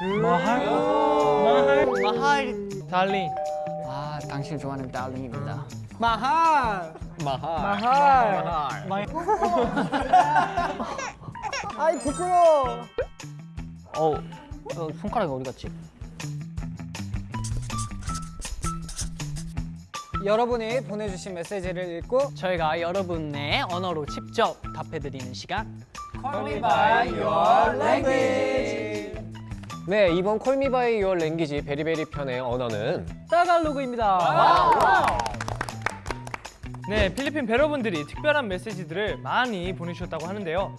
마할? 마할? 마할. 달링 아, 당신을 좋아하는 달링입니다. 마할! 마할. 마할. 마할. 아이 부끄러워. 어, 어, 손가락이 어디 갔지? 여러분이 보내주신 메시지를 읽고 저희가 여러분의 언어로 직접 답해드리는 시간. 네, 이번 콜미바이 유얼 랭귀지 베리베리 편의 언어는 따갈로그입니다. 네 필리핀 배러분들이 특별한 메시지들을 많이 보내주셨다고 하는데요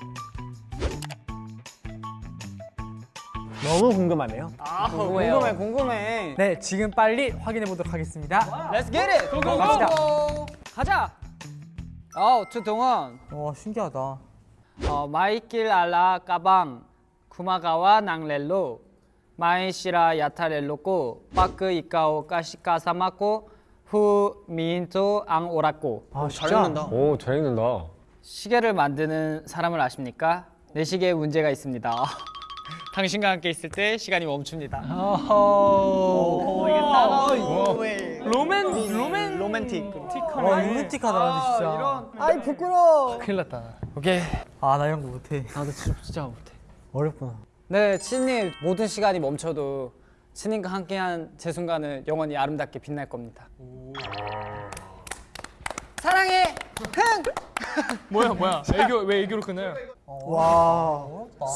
너무 궁금하네요. 궁금해요. 궁금해 궁금해. 네 지금 빨리 확인해 보도록 하겠습니다 Let's get it. 갑시다. 가자. 어, 주동원. 와 신기하다 어, 마이길 알라 까방 구마가와 낭렐로 마이시라 야타렐로고 빠크 이카오 까시까사마코 후 미인토 앙 오라코 아, 진짜? 오, 잘 읽는다. 시계를 만드는 사람을 아십니까? 내 시계에 문제가 있습니다. 당신과 함께 있을 때 시간이 멈춥니다. 오 이게 따가워 로맨 로맨 로맨틱 와 로맨틱하다 진짜 아이 부끄러워. 큰일 났다 오케이 아 나 이런 거 못해 나도 진짜 못해. 어렵구나 네, 친님 모든 시간이 멈춰도 친님과 함께한 제 순간은 영원히 아름답게 빛날 겁니다. 사랑해, 흥. 뭐야 뭐야 애교 왜 애교로 끊어요 와,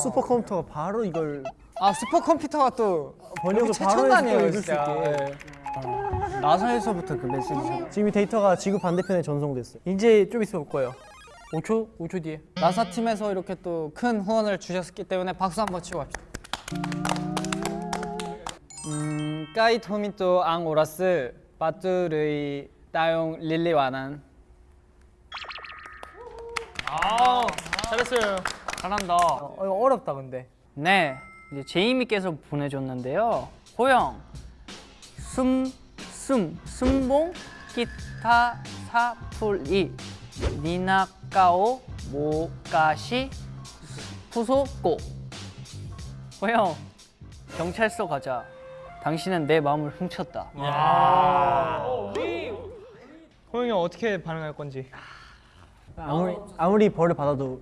슈퍼컴퓨터가 바로 이걸 아 슈퍼컴퓨터가 또 번역을 바로 해서 읽을 수. 있게. 네. 나사에서부터 그 메시지. 지금 이 데이터가 지구 반대편에 전송됐어요. 이제 좀 있으면 올 거예요 5초 5초 뒤에 나사 팀에서 이렇게 또 큰 후원을 주셨기 때문에 박수 한번 치고 갑시다. 음, 까이 토미토 앙 오라스 빠뚜르이 따용 릴리 와난 아 잘했어요 잘한다. 어, 이거 어렵다 근데 네, 이제 제이미께서 보내줬는데요. 호영, 숨, 숨, 숨봉, 기타, 사풀이, 니나까오, 모가시, 푸소꼬. 호영, 경찰서 가자. 당신은 내 마음을 훔쳤다. 호영이 형 어떻게 반응할 건지 아무리 아무리 벌을 받아도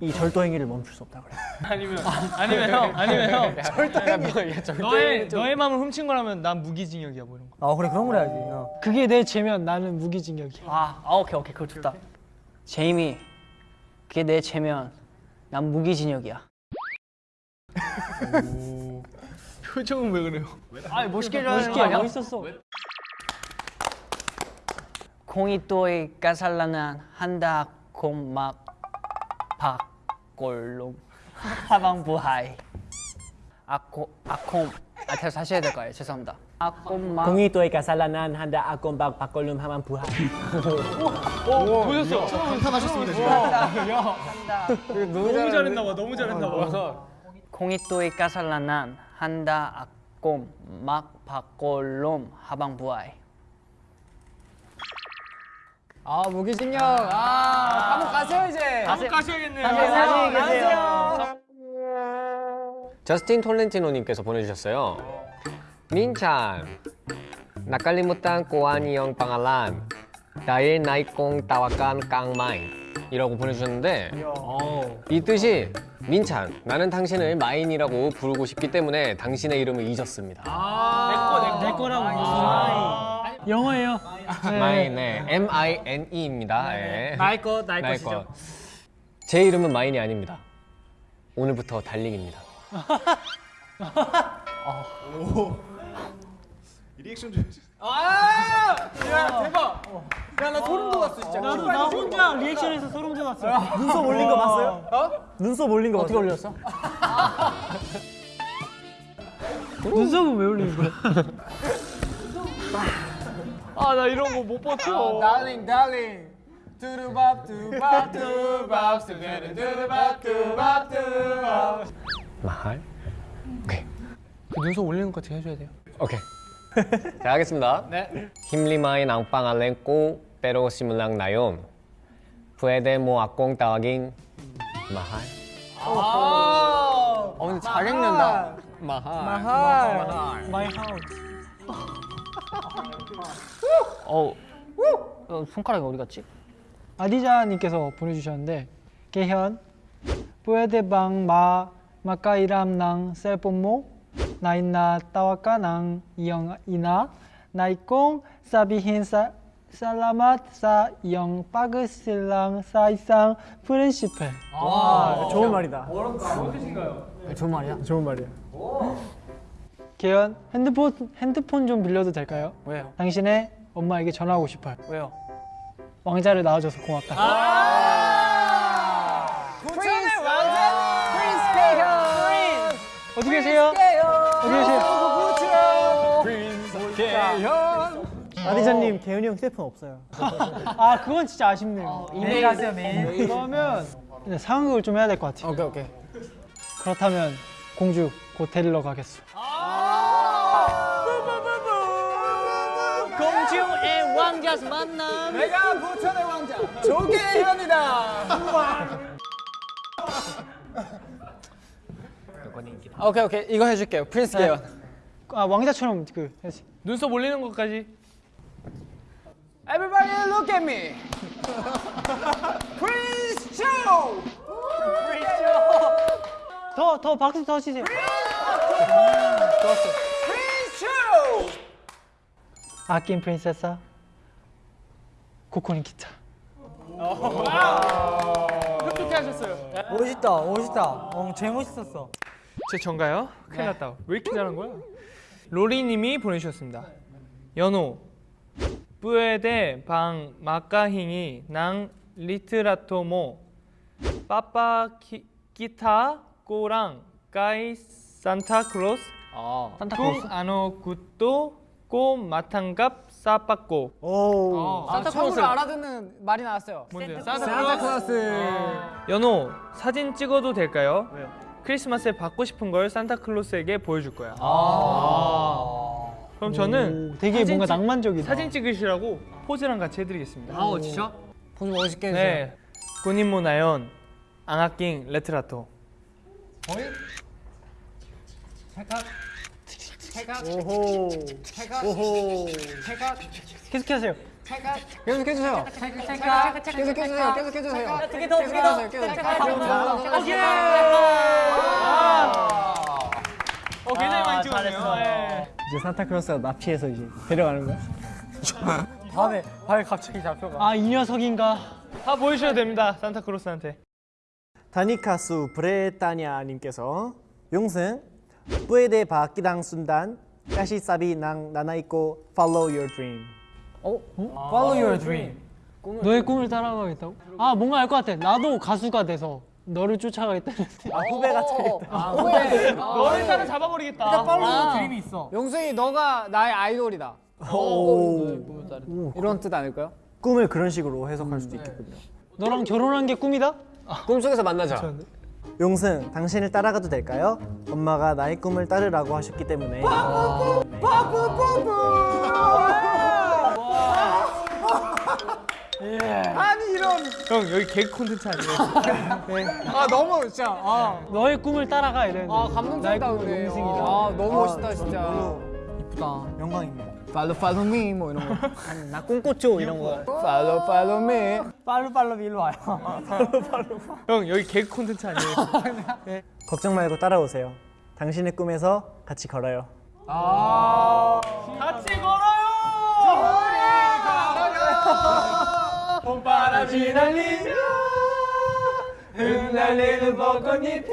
이 절도 행위를 멈출 수 없다 그래. 아니면 아니면 형 아니면 형 너의 너의 마음을 훔친 거라면 난 무기징역이야 뭐 이런 거 아 그래 그런 걸 해야지. 그게 내 죄면 나는 무기징역이야. 아, 아 오케이 오케이 그거 좋다. 제이미, 그게 내 죄면 난 무기징역이야. 표정은 왜 그래요 아 멋있게 멋있게 멋있었어. 공이 또이 까살라는 한다 곰막 박골롬 하방부 하이. 아코 아콤. 아 다시 해야 될 거예요. 죄송합니다. 아콤막 공이 또이 가살라난 한다 아꼼박 박걸룸 하만 부하. 보셨어? 감탄하셨습니다 지금. 너무 잘했나 봐 너무 잘했나 봐. 공이 또이 까살라난 한다 아꼼 막 박골롬 하방 부하이 아 무기징역. 아. 한번 가세요 이제. 한번 가셔야겠네요. 안녕히 계세요. 저스틴 톨렌티노님께서 보내주셨어요. 민찬, ang iyong pangalan dahil naikong tawakan kang main 이라고 보내주셨는데 이 뜻이 민찬, 나는 당신을 마인이라고 부르고 싶기 때문에 당신의 이름을 잊었습니다. 내 거라고. 영어예요. 마인, 네. M-I-N-E입니다. 예. 나의 거 나의 나의 것이죠 것. 제 이름은 마인이 아닙니다. 오늘부터 달링입니다. 나도 나 혼자 리액션에서 소름 돋았어. 눈썹 올린 거 봤어요? 어? 눈썹 올린 거 어떻게 올렸어? 눈썹은 왜 올리는 거야? 아 나 이런 거 못 버텨 달링 달링 두루밥 두밥 두밥 두베르 두루밥 두밥 두밥 마할? 오케이. 그 눈썹 올리는 거 같이 해줘야 돼요 오케이. 자, 하겠습니다. 네. Ang pangalan ko pero simulang na yun. Pwede mo akong tawagin mahal? 어 근데 잘 읽는다 마할. 마이 하우스. 어, 어 손가락이 어디 갔지? 아디자님께서 보내주셨는데 개현 뿌에데방 마 마카이람낭 셀포모 나인나 따와까낭 이영이나 나이콩 사비힌 사 살라맛 사영 빠그실랑 사이상 프린시페 와, 좋은 말이다. 좋은 말이야. 좋은 말이야. 개현 핸드폰 핸드폰 좀 빌려도 될까요? 왜요? 당신의 엄마에게 전화하고 싶어요. 왜요? 왕자를 낳아줘서 고맙다. 어디 계세요? 어디 계세요? 아디자님, 개훈이 형 휴대폰 없어요. 아 그건 진짜 아쉽네요. 이메일 하세요 메일. 그러면 이제 상황극을 좀 해야 될 것 같아요. 오케이 오케이. 그렇다면 공주 곧 데리러 가겠소. 공주의 왕자스 만남. 오케이 오케이 이거 해줄게요. 프린스 개연. 아 왕자처럼 그 해야지. 눈썹 올리는 것까지. Everybody look at me. 더더 박수 더 치세요. 아낀 프린세사 코코니 기타. 흡족해 하셨어요. 멋있다, 멋있다. 어, 제일 멋있었어. 제 전가요? 큰일 났다. 왜 이렇게 잘한 거야? 로리님이 보내주셨습니다. 연호 puwede bang makahingi ng litrato mo papaki, kita ko lang kay 산타클로스 kung ano gusto ko matanggap sa pasko 오. 산타클로스를 알아듣는 말이 나왔어요. 뭔데요? 산타클로스 연호 사진 찍어도 될까요? 왜요? 크리스마스에 받고 싶은 걸 산타클로스에게 보여줄 거야. 그럼 저는 오, 되게 뭔가 찍- 낭만적이다. 사진 찍으시라고 포즈랑 같이 해드리겠습니다. 아 진짜? 보지 멋있게 해주세요. 네, 꾸님모 나연 앙아킹 레트라토. 오호. 오호. 계속하세요. 계속 해주세요. 계속 해주세요. 계속 해주세요. 계속 해주세요. 계속 해주세요. 어, 굉장히 많이 찍었네요. 네. 이제 산타클로스가 납치해서 이제 데려가는 거야. 밤에 발 갑자기 잡혀가. 아 이 녀석인가? 다 보여주셔도 됩니다, 산타클로스한테. 다니카수 브레타냐 님께서 용승 뿌에데 바끼당 순단 까시사비 낭 나나이코 follow your dream. Follow your dream. 너의 꿈을 따라가겠다고? 아 뭔가 알 것 같아. 나도 가수가 돼서 너를 쫓아가겠다는데. 아, 후배가 되겠다. 아, 후배. 너를 따라 잡아버리겠다. 팔로우 드림이 있어. 용승이 너가 나의 아이돌이다. 오. 이런 뜻 아닐까요? 꿈을 그런 식으로 해석할 수도 있겠군요. 너랑 결혼한 게 꿈이다? 꿈속에서 만나자. 용승, 당신을 따라가도 될까요? 엄마가 나의 꿈을 따르라고 하셨기 때문에. 형 여기 개그 콘텐츠 아니에요? 아 너무 진짜. 아, 너의 꿈을 따라가 이랬는데. 아 감동적이다 나의 꿈은 근데. 용승이다. 아 너무 멋있다 진짜. 이쁘다. 영광입니다. Follow follow me 뭐 이런 거. 나 꿈꽃죠 이런 거. Follow follow me. 빨로 빨로 일로 와요. 형 여기 개그 콘텐츠 아니에요? 걱정 말고 따라오세요. 당신의 꿈에서 같이 걸어요. 같이 걸어요! 봄바람이 날리며 흩날리는 벚꽃잎이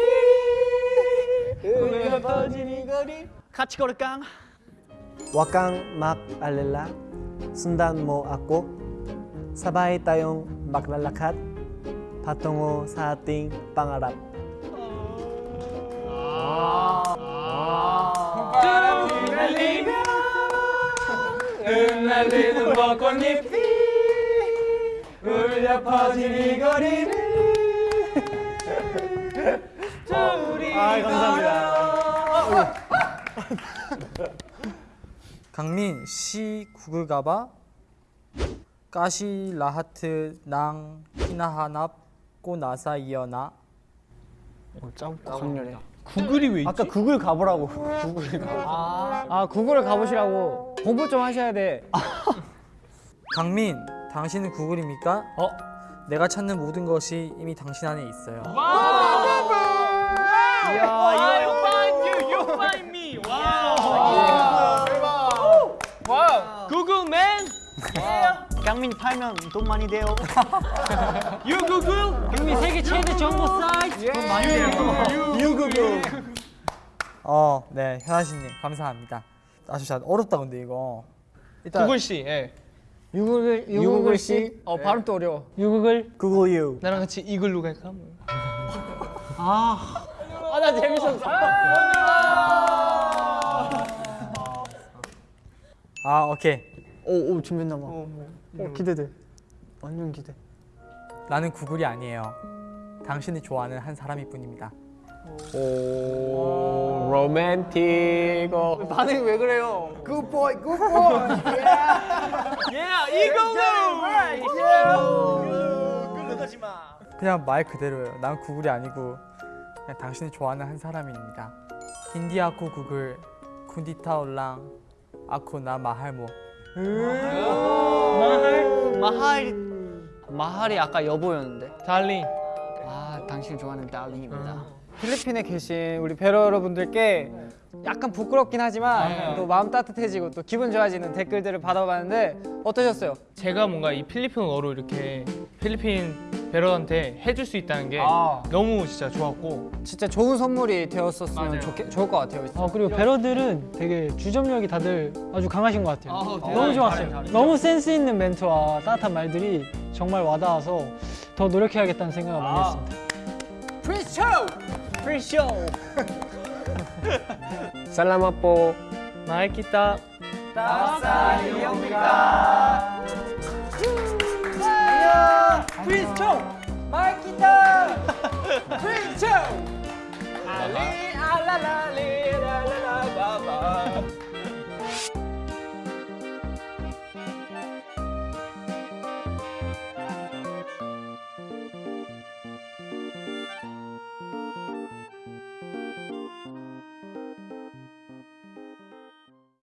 울려 퍼진 이 거리 같이 걸을까? Wakang mak alala, sundan mo ako. Sabay tayong maglalakad patungo sa ating pangarap. 흩날리는 벚꽃잎이 울려 퍼진 이 거리를 둘이 아, 감사합니다. 강민 시 구글가바 까시 라하트 낭 히나하납 꼬나사 이어나 짧고 강렬해. 구글이 왜 있지? 아까 구글 가보라고. 아 구글을 가보시라고 공부 좀 하셔야 돼. 강민, 당신은 구글입니까? 어? 내가 찾는 모든 것이 이미 당신 안에 있어요. 구글맨 강민 팔면 돈 많이 돼요. 유 구글 강민 세계 최대 정보 사이트. 돈 많이 돼요. 어, 네, 현아씨님 감사합니다. 아주 잘 어렵다 근데 이거. 일단 구글 씨 예. 유구글 유구글 씨. 어 발음 또 어려워. 유구글. 구글 유. 나랑 같이 이글루 갈까? 뭐. 아나 재밌었어. 아, 오케이. 오, 오 준비했나 봐. 어, 기대돼. 완전 기대. 나는 구글이 아니에요. 당신이 좋아하는 한 사람일 뿐입니다. 오 로맨틱 어. 반응이 왜 그래요? 그냥 말 그대로예요. 난 구글이 아니고 그냥 당신이 좋아하는 한 사람입니다. 힌디아코 구글 쿤디타 올랑 아코나 마할모. 마할 마할이 아까 여보였는데. 달링. 아 당신 좋아하는 달링입니다. 필리핀에 계신 우리 배러 여러분들께 약간 부끄럽긴 하지만 또 마음 따뜻해지고 또 기분 좋아지는 댓글들을 받아봤는데 어떠셨어요? 제가 뭔가 이 필리핀어로 이렇게 필리핀 배러한테 해줄 수 있다는 게 아. 너무 진짜 좋았고 진짜 좋은 선물이 되었었으면 좋게, 좋을 것 같아요. 어 그리고 배러들은 되게 주점력이 다들 아주 강하신 것 같아요. 너무 좋았어요. 너무 센스 있는 멘트와 따뜻한 말들이 정말 와닿아서 더 노력해야겠다는 생각을 많이 했습니다. 프리쇼 살라마포 마이키타 따사이옵니다 프리쇼 마이키타 프리쇼 알리 알라라리 라라라바바